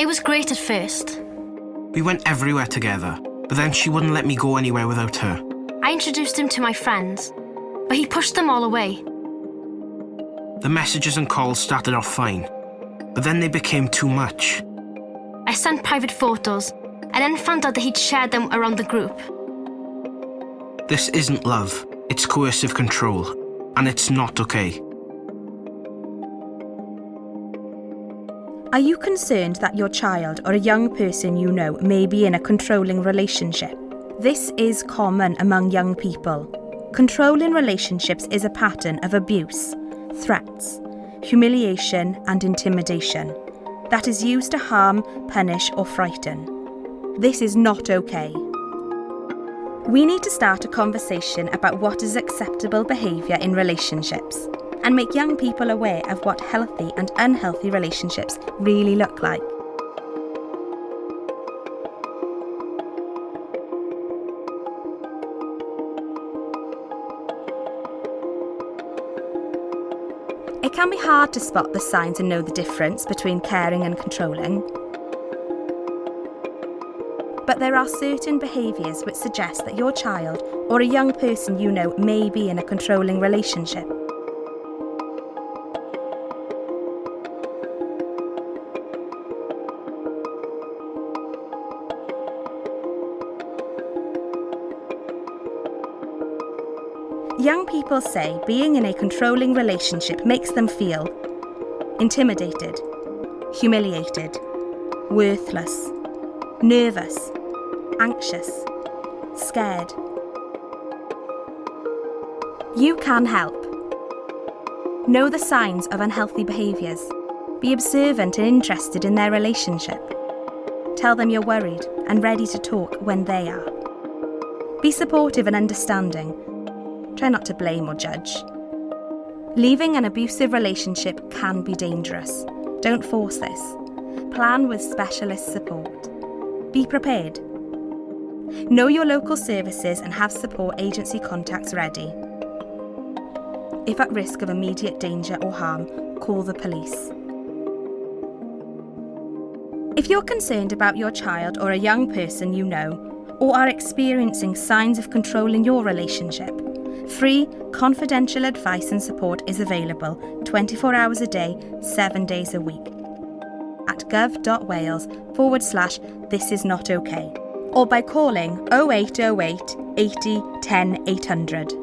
It was great at first. We went everywhere together, but then she wouldn't let me go anywhere without her. I introduced him to my friends, but he pushed them all away. The messages and calls started off fine, but then they became too much. I sent private photos and then found out that he'd shared them around the group. This isn't love, it's coercive control, and it's not okay. Are you concerned that your child or a young person you know may be in a controlling relationship? This is common among young people. Controlling relationships is a pattern of abuse, threats, humiliation, and intimidation that is used to harm, punish, or frighten. This is not okay. We need to start a conversation about what is acceptable behaviour in relationships and make young people aware of what healthy and unhealthy relationships really look like. It can be hard to spot the signs and know the difference between caring and controlling. But there are certain behaviours which suggest that your child or a young person you know may be in a controlling relationship. Young people say being in a controlling relationship makes them feel intimidated, humiliated, worthless, nervous, anxious, scared. You can help. Know the signs of unhealthy behaviours. Be observant and interested in their relationship. Tell them you're worried and ready to talk when they are. Be supportive and understanding Try not to blame or judge. Leaving an abusive relationship can be dangerous. Don't force this. Plan with specialist support. Be prepared. Know your local services and have support agency contacts ready. If at risk of immediate danger or harm, call the police. If you're concerned about your child or a young person you know, or are experiencing signs of control in your relationship, Free, confidential advice and support is available 24 hours a day, 7 days a week at gov.wales forward slash this is not okay or by calling 0808 80 10 800.